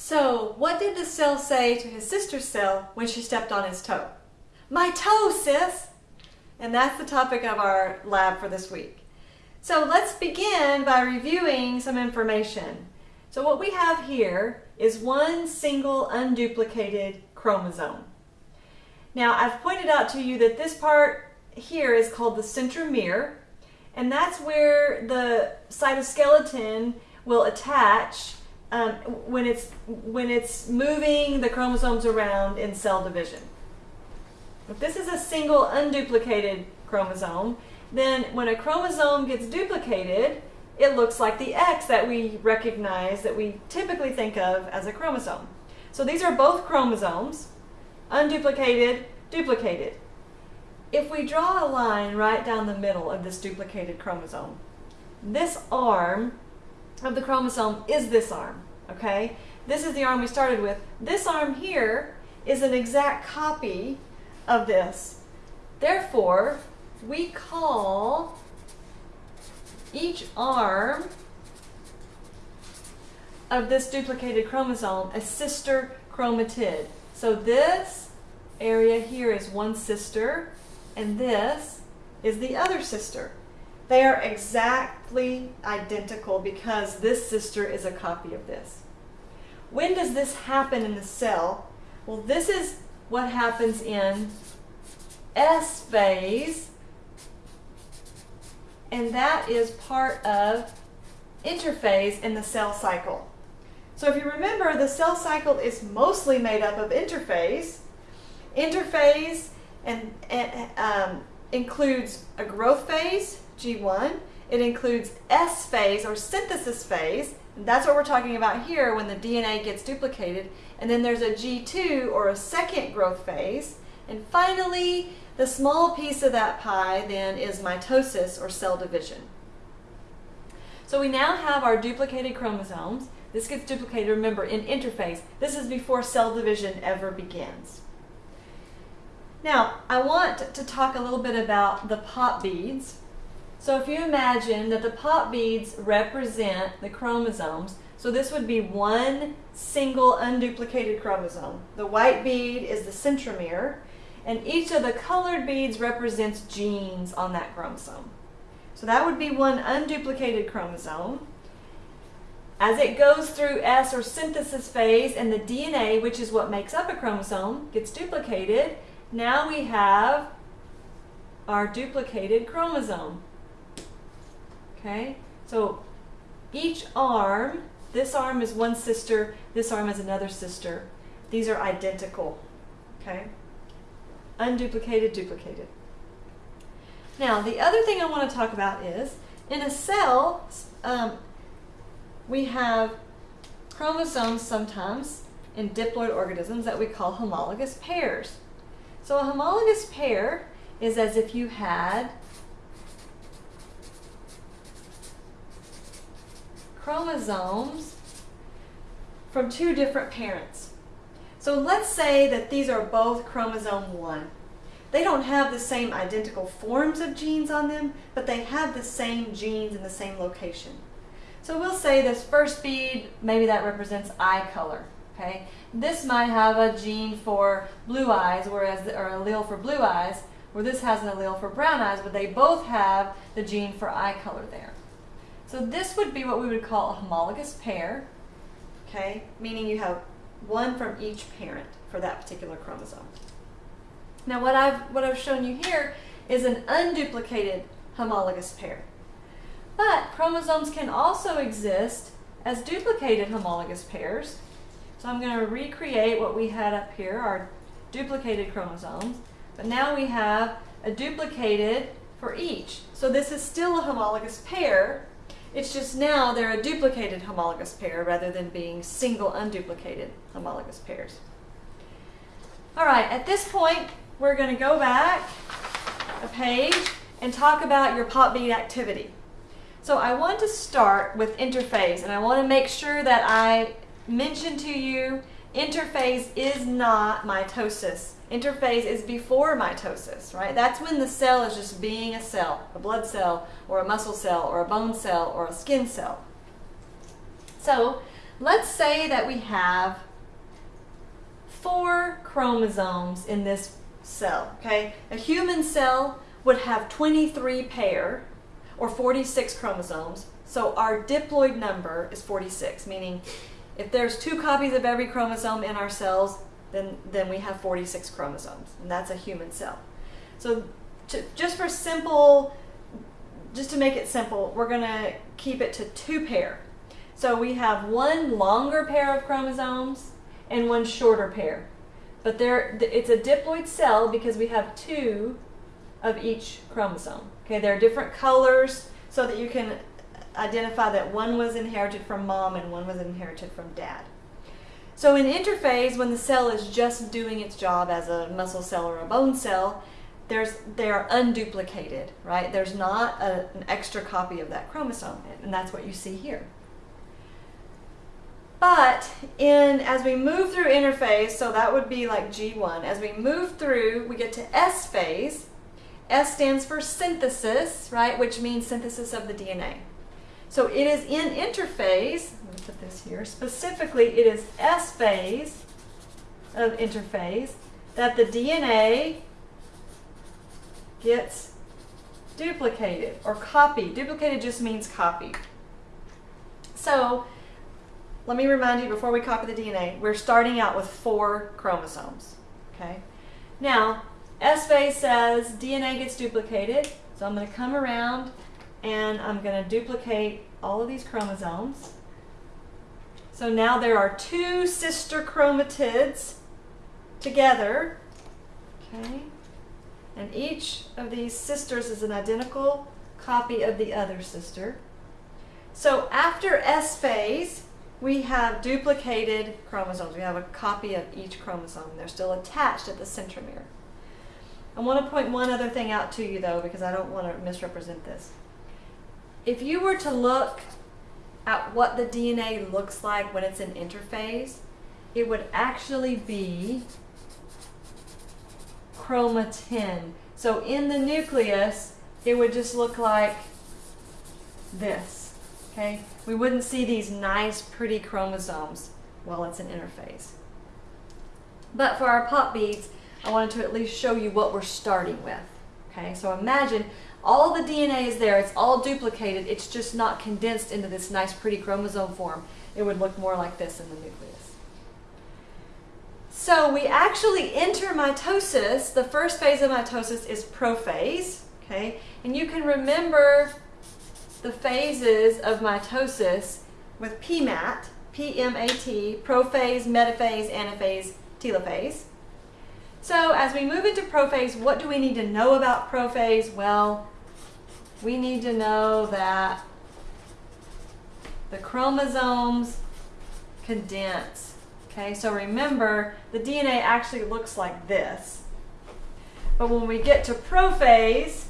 So, what did the cell say to his sister's cell when she stepped on his toe? My toe, sis! And that's the topic of our lab for this week. So let's begin by reviewing some information. So what we have here is one single unduplicated chromosome. Now I've pointed out to you that this part here is called the centromere and that's where the cytoskeleton will attach um, when it's when it's moving the chromosomes around in cell division. If this is a single unduplicated chromosome, then when a chromosome gets duplicated, it looks like the X that we recognize that we typically think of as a chromosome. So these are both chromosomes, unduplicated, duplicated. If we draw a line right down the middle of this duplicated chromosome, this arm of the chromosome is this arm, okay? This is the arm we started with. This arm here is an exact copy of this. Therefore, we call each arm of this duplicated chromosome a sister chromatid. So this area here is one sister, and this is the other sister. They are exactly identical because this sister is a copy of this. When does this happen in the cell? Well, this is what happens in S phase, and that is part of interphase in the cell cycle. So if you remember, the cell cycle is mostly made up of interphase. Interphase and, and um, includes a growth phase, G1. It includes S phase or synthesis phase. that's what we're talking about here when the DNA gets duplicated. And then there's a G2 or a second growth phase. And finally, the small piece of that pie then is mitosis or cell division. So we now have our duplicated chromosomes. This gets duplicated, remember, in interphase. This is before cell division ever begins. Now, I want to talk a little bit about the pop beads. So if you imagine that the pop beads represent the chromosomes, so this would be one single unduplicated chromosome. The white bead is the centromere, and each of the colored beads represents genes on that chromosome. So that would be one unduplicated chromosome. As it goes through S or synthesis phase and the DNA, which is what makes up a chromosome, gets duplicated, now we have our duplicated chromosome. Okay, so each arm, this arm is one sister, this arm is another sister. These are identical. Okay, unduplicated, duplicated. Now, the other thing I want to talk about is in a cell, um, we have chromosomes sometimes in diploid organisms that we call homologous pairs. So a homologous pair is as if you had chromosomes from two different parents. So let's say that these are both chromosome 1. They don't have the same identical forms of genes on them, but they have the same genes in the same location. So we'll say this first bead, maybe that represents eye color. Okay, This might have a gene for blue eyes, whereas or allele for blue eyes, where this has an allele for brown eyes, but they both have the gene for eye color there. So this would be what we would call a homologous pair, okay, meaning you have one from each parent for that particular chromosome. Now what I've, what I've shown you here is an unduplicated homologous pair. But chromosomes can also exist as duplicated homologous pairs, so I'm going to recreate what we had up here, our duplicated chromosomes. But now we have a duplicated for each. So this is still a homologous pair. It's just now they're a duplicated homologous pair rather than being single unduplicated homologous pairs. All right, at this point, we're going to go back a page and talk about your pop bead activity. So I want to start with interphase, and I want to make sure that I mentioned to you, interphase is not mitosis. Interphase is before mitosis, right? That's when the cell is just being a cell, a blood cell, or a muscle cell, or a bone cell, or a skin cell. So let's say that we have four chromosomes in this cell, okay? A human cell would have 23 pair or 46 chromosomes. So our diploid number is 46, meaning if there's two copies of every chromosome in our cells, then, then we have 46 chromosomes, and that's a human cell. So to, just for simple, just to make it simple, we're going to keep it to two pair. So we have one longer pair of chromosomes and one shorter pair. But there, it's a diploid cell because we have two of each chromosome. Okay, there are different colors so that you can identify that one was inherited from mom and one was inherited from dad. So in interphase, when the cell is just doing its job as a muscle cell or a bone cell, there's, they are unduplicated, right? There's not a, an extra copy of that chromosome, and that's what you see here. But in as we move through interphase, so that would be like G1, as we move through, we get to S phase. S stands for synthesis, right, which means synthesis of the DNA. So it is in interphase, let me put this here, specifically it is S phase of interphase that the DNA gets duplicated or copied. Duplicated just means copied. So let me remind you before we copy the DNA, we're starting out with four chromosomes. Okay. Now, S phase says DNA gets duplicated, so I'm going to come around and I'm going to duplicate all of these chromosomes. So now there are two sister chromatids together. Okay. And each of these sisters is an identical copy of the other sister. So after S phase, we have duplicated chromosomes. We have a copy of each chromosome. They're still attached at the centromere. I want to point one other thing out to you though because I don't want to misrepresent this. If you were to look at what the DNA looks like when it's in interphase, it would actually be chromatin. So in the nucleus, it would just look like this, okay? We wouldn't see these nice, pretty chromosomes while it's in interphase. But for our pop beads, I wanted to at least show you what we're starting with, okay? So imagine all the DNA is there, it's all duplicated, it's just not condensed into this nice, pretty chromosome form. It would look more like this in the nucleus. So we actually enter mitosis. The first phase of mitosis is prophase, okay? And you can remember the phases of mitosis with PMAT, P-M-A-T, prophase, metaphase, anaphase, telophase. So as we move into prophase, what do we need to know about prophase? Well, we need to know that the chromosomes condense Okay, so remember, the DNA actually looks like this. But when we get to prophase,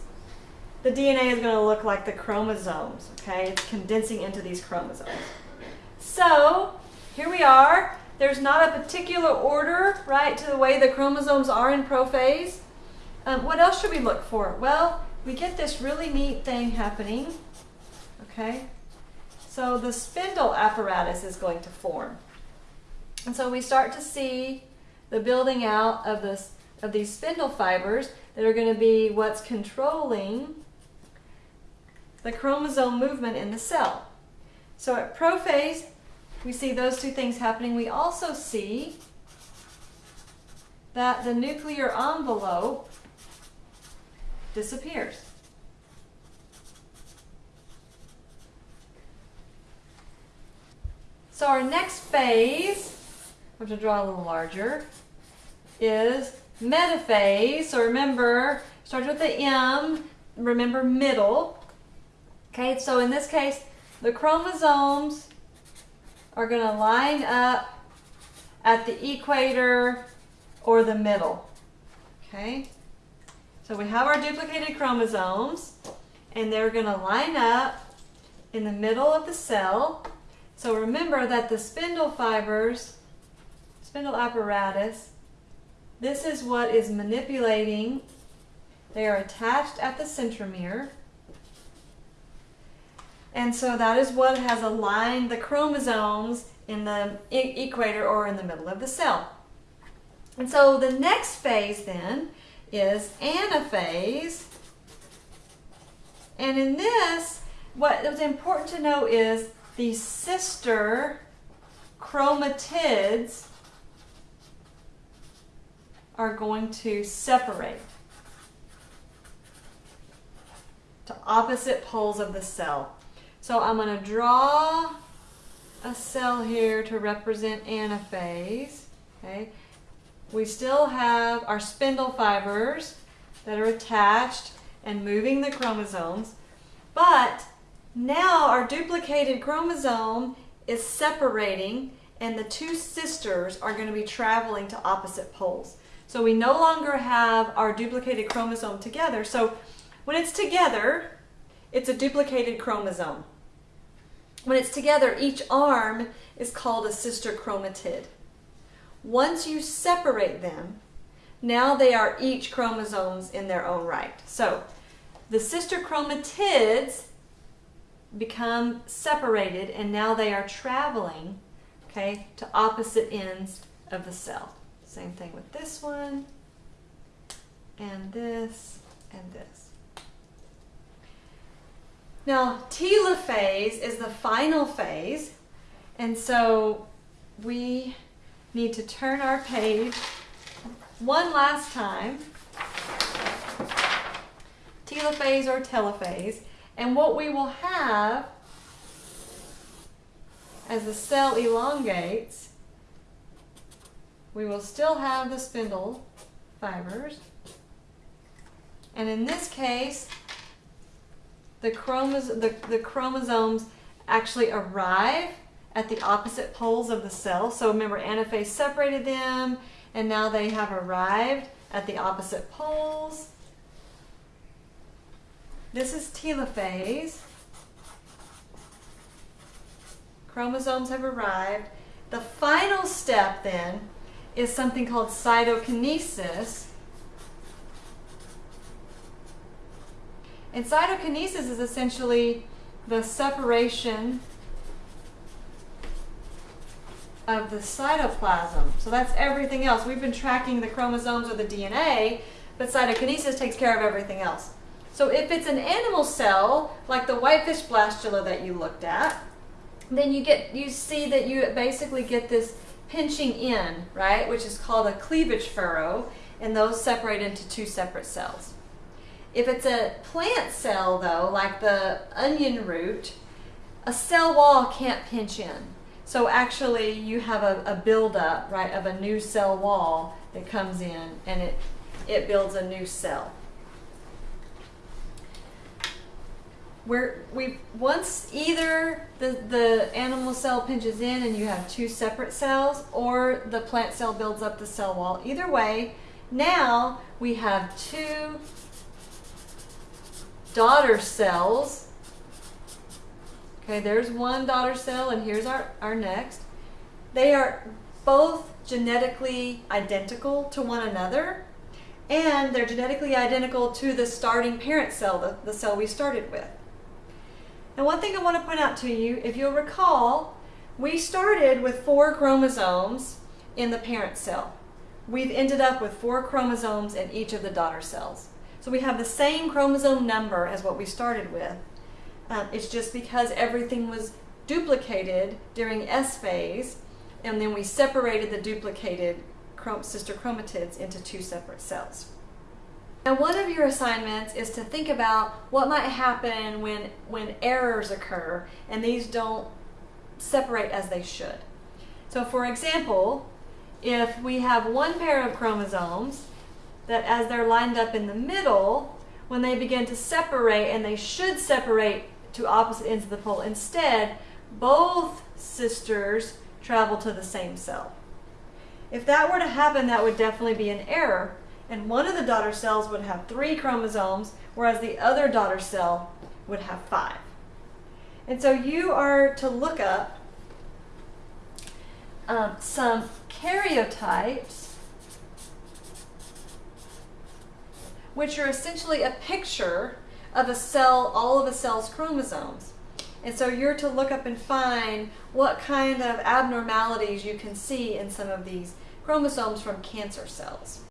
the DNA is going to look like the chromosomes. Okay, it's condensing into these chromosomes. So, here we are. There's not a particular order, right, to the way the chromosomes are in prophase. Um, what else should we look for? Well, we get this really neat thing happening. Okay, so the spindle apparatus is going to form. And so we start to see the building out of, this, of these spindle fibers that are going to be what's controlling the chromosome movement in the cell. So at prophase, we see those two things happening. We also see that the nuclear envelope disappears. So our next phase I have to draw a little larger, is metaphase. So remember, starts with the M, remember middle. Okay, so in this case, the chromosomes are going to line up at the equator or the middle. Okay, so we have our duplicated chromosomes, and they're going to line up in the middle of the cell. So remember that the spindle fibers spindle apparatus. This is what is manipulating. They are attached at the centromere. And so that is what has aligned the chromosomes in the equator or in the middle of the cell. And so the next phase then is anaphase. And in this, what is important to know is the sister chromatids are going to separate to opposite poles of the cell. So I'm going to draw a cell here to represent anaphase. Okay. We still have our spindle fibers that are attached and moving the chromosomes, but now our duplicated chromosome is separating and the two sisters are going to be traveling to opposite poles. So we no longer have our duplicated chromosome together. So when it's together, it's a duplicated chromosome. When it's together, each arm is called a sister chromatid. Once you separate them, now they are each chromosomes in their own right. So the sister chromatids become separated and now they are traveling okay, to opposite ends of the cell. Same thing with this one, and this, and this. Now, telophase is the final phase, and so we need to turn our page one last time. Telophase or telophase. And what we will have as the cell elongates we will still have the spindle fibers. And in this case, the, chromosomes, the, the chromosomes actually arrive at the opposite poles of the cell. So remember, anaphase separated them, and now they have arrived at the opposite poles. This is telophase. Chromosomes have arrived. The final step then is something called cytokinesis. And cytokinesis is essentially the separation of the cytoplasm. So that's everything else. We've been tracking the chromosomes or the DNA, but cytokinesis takes care of everything else. So if it's an animal cell, like the whitefish blastula that you looked at, then you get you see that you basically get this pinching in, right, which is called a cleavage furrow, and those separate into two separate cells. If it's a plant cell, though, like the onion root, a cell wall can't pinch in. So actually you have a, a buildup, right, of a new cell wall that comes in and it, it builds a new cell. where we once either the, the animal cell pinches in and you have two separate cells or the plant cell builds up the cell wall. Either way, now we have two daughter cells. Okay, there's one daughter cell and here's our, our next. They are both genetically identical to one another and they're genetically identical to the starting parent cell, the, the cell we started with. Now one thing I want to point out to you, if you'll recall, we started with four chromosomes in the parent cell. We've ended up with four chromosomes in each of the daughter cells. So we have the same chromosome number as what we started with. Um, it's just because everything was duplicated during S phase, and then we separated the duplicated sister chromatids into two separate cells. Now one of your assignments is to think about what might happen when, when errors occur and these don't separate as they should. So for example, if we have one pair of chromosomes that as they're lined up in the middle, when they begin to separate, and they should separate to opposite ends of the pole, instead, both sisters travel to the same cell. If that were to happen, that would definitely be an error and one of the daughter cells would have three chromosomes, whereas the other daughter cell would have five. And so you are to look up um, some karyotypes, which are essentially a picture of a cell, all of a cell's chromosomes. And so you're to look up and find what kind of abnormalities you can see in some of these chromosomes from cancer cells.